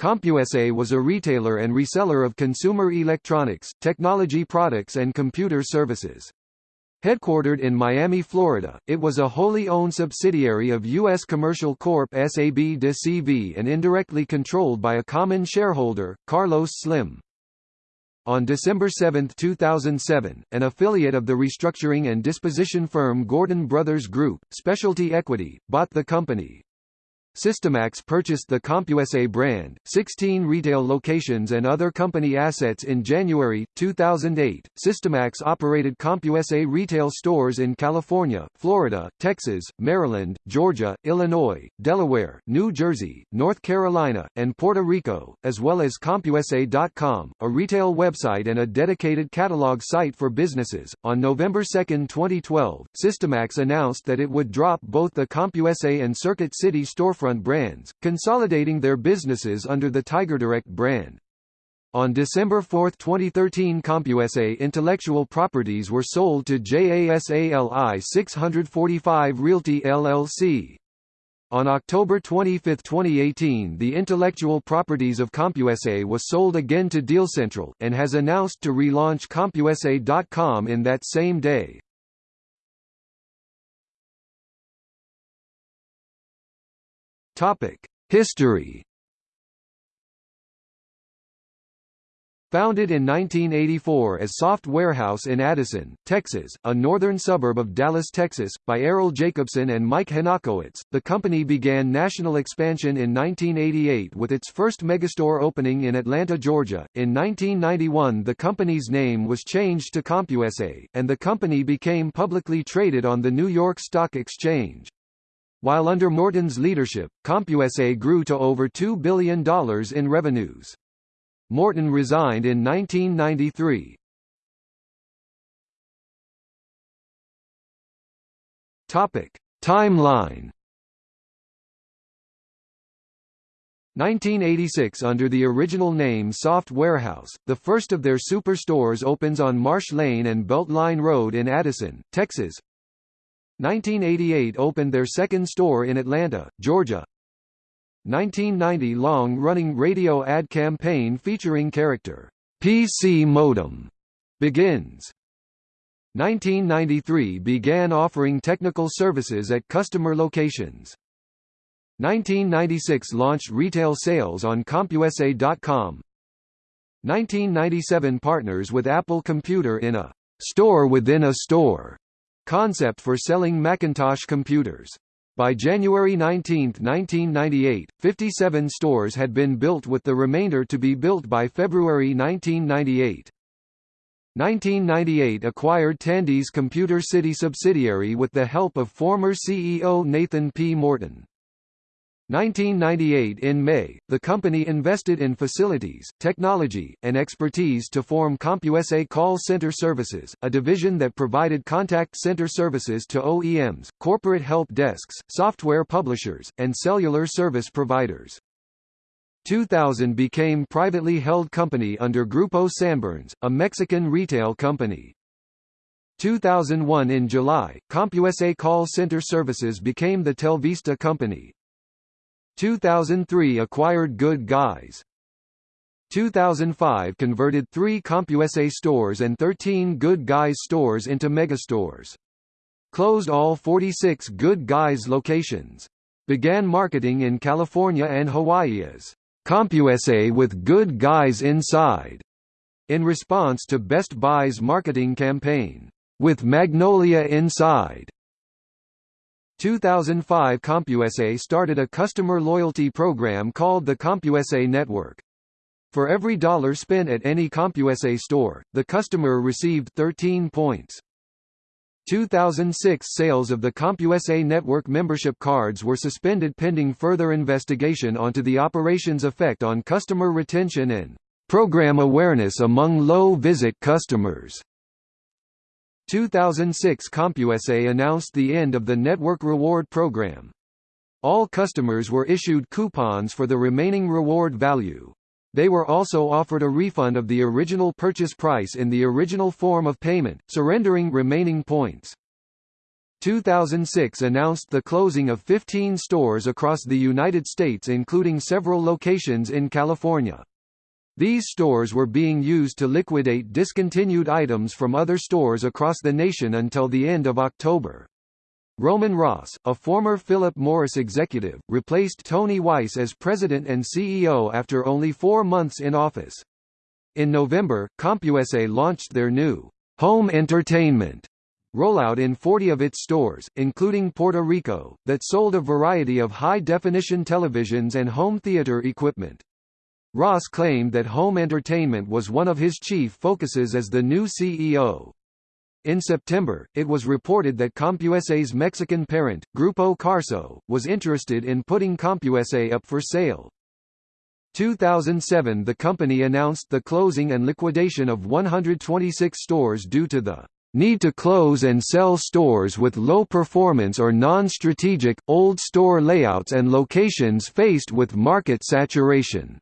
CompUSA was a retailer and reseller of consumer electronics, technology products and computer services. Headquartered in Miami, Florida, it was a wholly owned subsidiary of U.S. Commercial Corp. SAB de CV and indirectly controlled by a common shareholder, Carlos Slim. On December 7, 2007, an affiliate of the restructuring and disposition firm Gordon Brothers Group, Specialty Equity, bought the company. Systemax purchased the CompUSA brand, 16 retail locations and other company assets in January, 2008. Systemax operated CompUSA retail stores in California, Florida, Texas, Maryland, Georgia, Illinois, Delaware, New Jersey, North Carolina, and Puerto Rico, as well as CompUSA.com, a retail website and a dedicated catalog site for businesses. On November 2, 2012, Systemax announced that it would drop both the CompUSA and Circuit City storefront brands, consolidating their businesses under the TigerDirect brand. On December 4, 2013 CompUSA intellectual properties were sold to JASALI 645 Realty LLC. On October 25, 2018 the intellectual properties of CompUSA was sold again to DealCentral, and has announced to relaunch CompUSA.com in that same day. History Founded in 1984 as Soft Warehouse in Addison, Texas, a northern suburb of Dallas, Texas, by Errol Jacobson and Mike Henochowicz, the company began national expansion in 1988 with its first megastore opening in Atlanta, Georgia. In 1991 the company's name was changed to CompUSA, and the company became publicly traded on the New York Stock Exchange. While under Morton's leadership, CompUSA grew to over $2 billion in revenues. Morton resigned in 1993. Topic: Timeline 1986 Under the original name Soft Warehouse, the first of their superstores opens on Marsh Lane and Beltline Road in Addison, Texas. 1988 opened their second store in Atlanta, Georgia. 1990 long-running radio ad campaign featuring character PC Modem begins. 1993 began offering technical services at customer locations. 1996 launched retail sales on CompUSA.com. 1997 partners with Apple Computer in a store within a store concept for selling Macintosh computers. By January 19, 1998, 57 stores had been built with the remainder to be built by February 1998. 1998 acquired Tandy's Computer City subsidiary with the help of former CEO Nathan P. Morton. 1998 In May, the company invested in facilities, technology, and expertise to form CompUSA Call Center Services, a division that provided contact center services to OEMs, corporate help desks, software publishers, and cellular service providers. 2000 became privately held company under Grupo Sanborns, a Mexican retail company. 2001 In July, CompUSA Call Center Services became the Telvista company. 2003 acquired Good Guys. 2005 converted three CompUSA stores and 13 Good Guys stores into megastores. Closed all 46 Good Guys locations. Began marketing in California and Hawaii as CompUSA with Good Guys Inside, in response to Best Buy's marketing campaign, with Magnolia Inside. 2005 CompUSA started a customer loyalty program called the CompUSA Network. For every dollar spent at any CompUSA store, the customer received 13 points. 2006 sales of the CompUSA network membership cards were suspended pending further investigation onto the operation's effect on customer retention and program awareness among low-visit customers. 2006 CompUSA announced the end of the network reward program. All customers were issued coupons for the remaining reward value. They were also offered a refund of the original purchase price in the original form of payment, surrendering remaining points. 2006 announced the closing of 15 stores across the United States including several locations in California. These stores were being used to liquidate discontinued items from other stores across the nation until the end of October. Roman Ross, a former Philip Morris executive, replaced Tony Weiss as president and CEO after only four months in office. In November, CompUSA launched their new home entertainment rollout in 40 of its stores, including Puerto Rico, that sold a variety of high-definition televisions and home theater equipment. Ross claimed that home entertainment was one of his chief focuses as the new CEO. In September, it was reported that CompUSA's Mexican parent, Grupo Carso, was interested in putting CompUSA up for sale. 2007 The company announced the closing and liquidation of 126 stores due to the need to close and sell stores with low performance or non-strategic, old store layouts and locations faced with market saturation.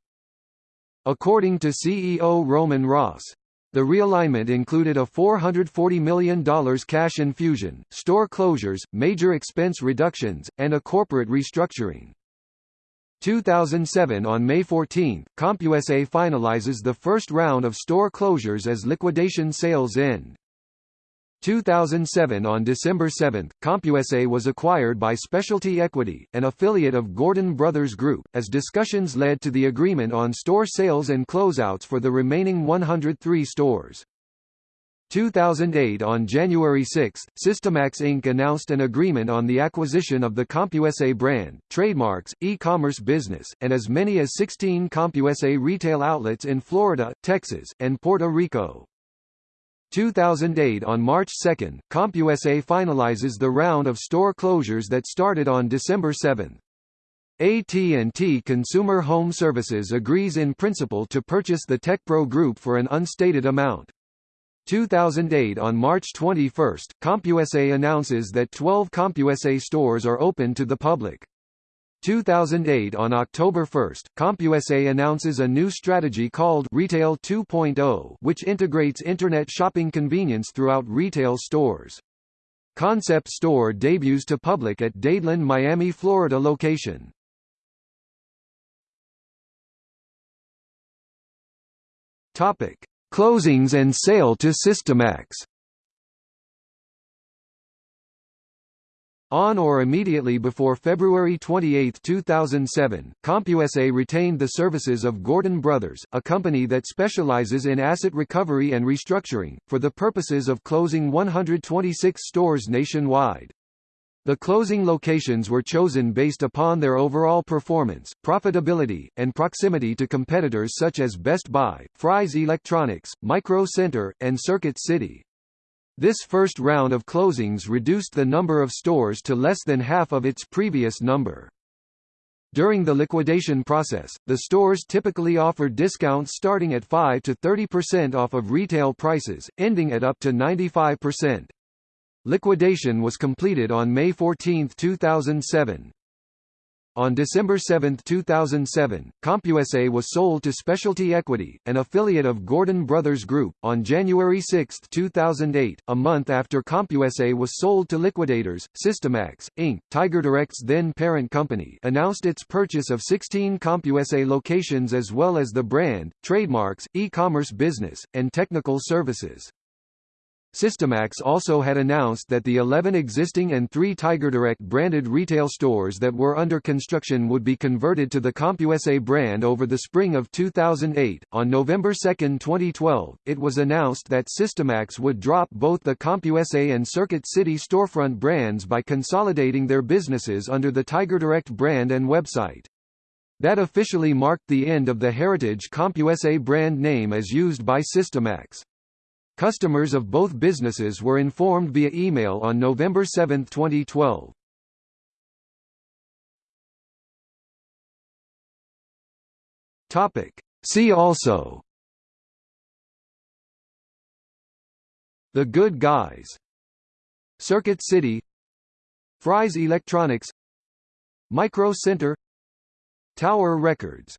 According to CEO Roman Ross, the realignment included a $440 million cash infusion, store closures, major expense reductions, and a corporate restructuring. 2007 On May 14, CompUSA finalizes the first round of store closures as liquidation sales end. 2007 On December 7, CompUSA was acquired by Specialty Equity, an affiliate of Gordon Brothers Group, as discussions led to the agreement on store sales and closeouts for the remaining 103 stores. 2008 On January 6, Systemax Inc. announced an agreement on the acquisition of the CompUSA brand, trademarks, e-commerce business, and as many as 16 CompUSA retail outlets in Florida, Texas, and Puerto Rico. 2008 On March 2, CompUSA finalizes the round of store closures that started on December 7. AT&T Consumer Home Services agrees in principle to purchase the TechPro Group for an unstated amount. 2008 On March 21, CompUSA announces that 12 CompUSA stores are open to the public. 2008 On October 1, CompUSA announces a new strategy called Retail 2.0 which integrates internet shopping convenience throughout retail stores. Concept store debuts to public at Dadeland Miami Florida location. Topic: Closings and sale to Systemax On or immediately before February 28, 2007, CompUSA retained the services of Gordon Brothers, a company that specializes in asset recovery and restructuring, for the purposes of closing 126 stores nationwide. The closing locations were chosen based upon their overall performance, profitability, and proximity to competitors such as Best Buy, Fry's Electronics, Micro Center, and Circuit City. This first round of closings reduced the number of stores to less than half of its previous number. During the liquidation process, the stores typically offered discounts starting at 5 to 30% off of retail prices, ending at up to 95%. Liquidation was completed on May 14, 2007. On December 7, 2007, CompUSA was sold to Specialty Equity, an affiliate of Gordon Brothers Group. On January 6, 2008, a month after CompUSA was sold to liquidators, Systemax, Inc., TigerDirect's then parent company, announced its purchase of 16 CompUSA locations as well as the brand, trademarks, e-commerce business, and technical services. Systemax also had announced that the 11 existing and 3 TigerDirect branded retail stores that were under construction would be converted to the CompUSA brand over the spring of 2008. On November 2, 2012, it was announced that Systemax would drop both the CompUSA and Circuit City storefront brands by consolidating their businesses under the TigerDirect brand and website. That officially marked the end of the heritage CompUSA brand name as used by Systemax. Customers of both businesses were informed via email on November 7, 2012. Topic. See also. The Good Guys. Circuit City. Fry's Electronics. Micro Center. Tower Records